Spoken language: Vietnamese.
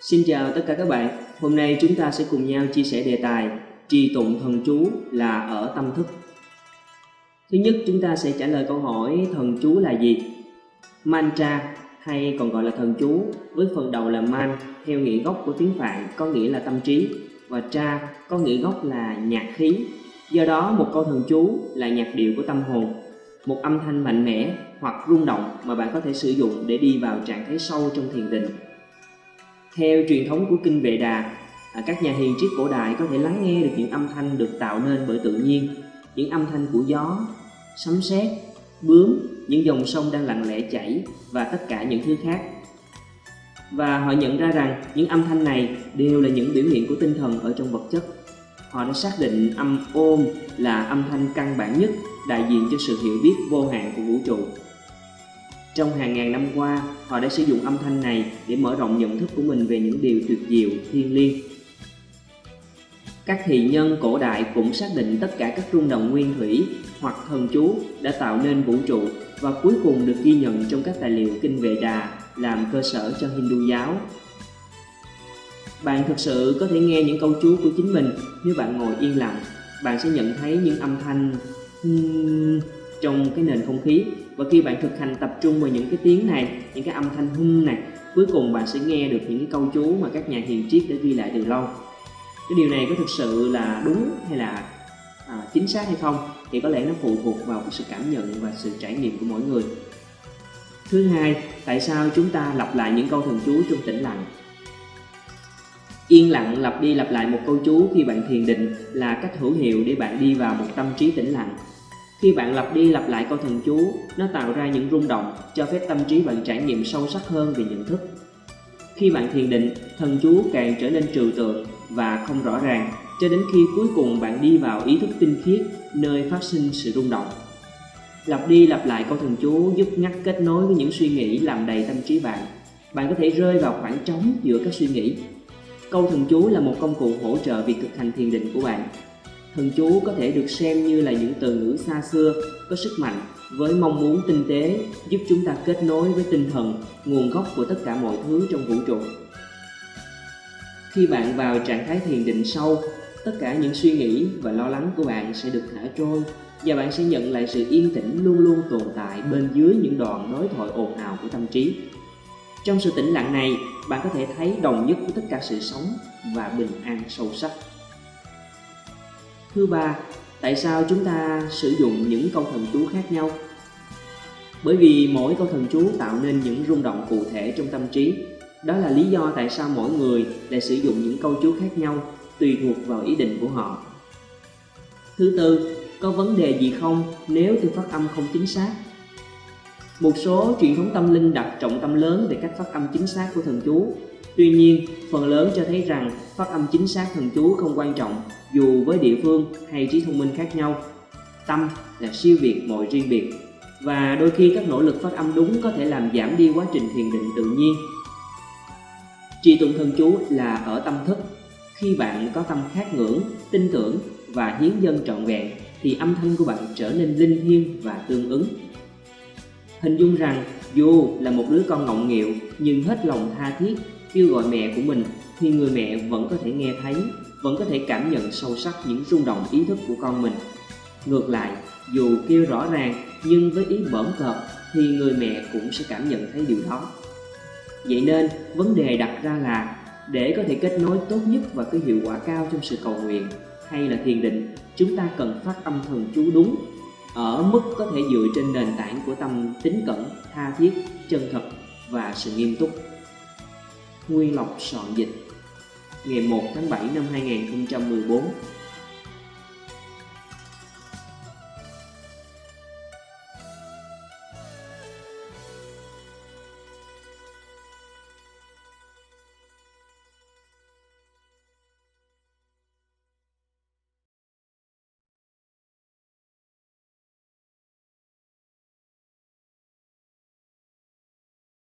Xin chào tất cả các bạn. Hôm nay chúng ta sẽ cùng nhau chia sẻ đề tài trì tụng thần chú là ở tâm thức. Thứ nhất, chúng ta sẽ trả lời câu hỏi thần chú là gì? Mantra hay còn gọi là thần chú với phần đầu là man theo nghĩa gốc của tiếng Phạn có nghĩa là tâm trí và tra có nghĩa gốc là nhạc khí. Do đó, một câu thần chú là nhạc điệu của tâm hồn, một âm thanh mạnh mẽ hoặc rung động mà bạn có thể sử dụng để đi vào trạng thái sâu trong thiền định theo truyền thống của kinh Vệ Đà, à, các nhà hiền triết cổ đại có thể lắng nghe được những âm thanh được tạo nên bởi tự nhiên, những âm thanh của gió, sấm sét, bướm, những dòng sông đang lặng lẽ chảy và tất cả những thứ khác. Và họ nhận ra rằng những âm thanh này đều là những biểu hiện của tinh thần ở trong vật chất. Họ đã xác định âm ôm là âm thanh căn bản nhất đại diện cho sự hiểu biết vô hạn của vũ trụ trong hàng ngàn năm qua, họ đã sử dụng âm thanh này để mở rộng nhận thức của mình về những điều tuyệt diệu, thiêng liêng. Các thị nhân cổ đại cũng xác định tất cả các rung động nguyên thủy hoặc thần chú đã tạo nên vũ trụ và cuối cùng được ghi nhận trong các tài liệu kinh Vệ Đà làm cơ sở cho Hindu giáo. Bạn thực sự có thể nghe những câu chú của chính mình nếu bạn ngồi yên lặng, bạn sẽ nhận thấy những âm thanh hmm, trong cái nền không khí. Và khi bạn thực hành tập trung vào những cái tiếng này những cái âm thanh hum này cuối cùng bạn sẽ nghe được những cái câu chú mà các nhà hiền triết đã ghi lại từ lâu. Cái điều này có thực sự là đúng hay là à, chính xác hay không thì có lẽ nó phụ thuộc vào cái sự cảm nhận và sự trải nghiệm của mỗi người. Thứ hai tại sao chúng ta lặp lại những câu thần chú trong tĩnh lặng? Yên lặng lặp đi lặp lại một câu chú khi bạn thiền định là cách hữu hiệu để bạn đi vào một tâm trí tĩnh lặng khi bạn lặp đi lặp lại câu thần chú, nó tạo ra những rung động, cho phép tâm trí bạn trải nghiệm sâu sắc hơn về nhận thức. Khi bạn thiền định, thần chú càng trở nên trừu tượng và không rõ ràng, cho đến khi cuối cùng bạn đi vào ý thức tinh khiết, nơi phát sinh sự rung động. Lặp đi lặp lại câu thần chú giúp ngắt kết nối với những suy nghĩ làm đầy tâm trí bạn. Bạn có thể rơi vào khoảng trống giữa các suy nghĩ. Câu thần chú là một công cụ hỗ trợ việc thực hành thiền định của bạn Thần chú có thể được xem như là những từ ngữ xa xưa, có sức mạnh với mong muốn tinh tế giúp chúng ta kết nối với tinh thần, nguồn gốc của tất cả mọi thứ trong vũ trụ. Khi bạn vào trạng thái thiền định sâu, tất cả những suy nghĩ và lo lắng của bạn sẽ được thả trôi và bạn sẽ nhận lại sự yên tĩnh luôn luôn tồn tại bên dưới những đoạn đối thoại ồn ào của tâm trí. Trong sự tĩnh lặng này, bạn có thể thấy đồng nhất của tất cả sự sống và bình an sâu sắc. Thứ ba, tại sao chúng ta sử dụng những câu thần chú khác nhau? Bởi vì mỗi câu thần chú tạo nên những rung động cụ thể trong tâm trí. Đó là lý do tại sao mỗi người lại sử dụng những câu chú khác nhau tùy thuộc vào ý định của họ. Thứ tư, có vấn đề gì không nếu tôi phát âm không chính xác? Một số truyền thống tâm linh đặt trọng tâm lớn về cách phát âm chính xác của thần chú Tuy nhiên, phần lớn cho thấy rằng phát âm chính xác thần chú không quan trọng dù với địa phương hay trí thông minh khác nhau. Tâm là siêu việt mọi riêng biệt và đôi khi các nỗ lực phát âm đúng có thể làm giảm đi quá trình thiền định tự nhiên. Trì tụng thần chú là ở tâm thức. Khi bạn có tâm khát ngưỡng, tin tưởng và hiến dân trọn vẹn thì âm thanh của bạn trở nên linh thiêng và tương ứng. Hình dung rằng dù là một đứa con ngọng nghịu nhưng hết lòng tha thiết kêu gọi mẹ của mình thì người mẹ vẫn có thể nghe thấy, vẫn có thể cảm nhận sâu sắc những rung động ý thức của con mình. Ngược lại, dù kêu rõ ràng nhưng với ý bẩm cợt thì người mẹ cũng sẽ cảm nhận thấy điều đó. Vậy nên, vấn đề đặt ra là để có thể kết nối tốt nhất và có hiệu quả cao trong sự cầu nguyện hay là thiền định, chúng ta cần phát âm thần chú đúng ở mức có thể dựa trên nền tảng của tâm tính cẩn, tha thiết, chân thật và sự nghiêm túc. Nguyên Lộc soạn dịch Ngày 1 tháng 7 năm 2014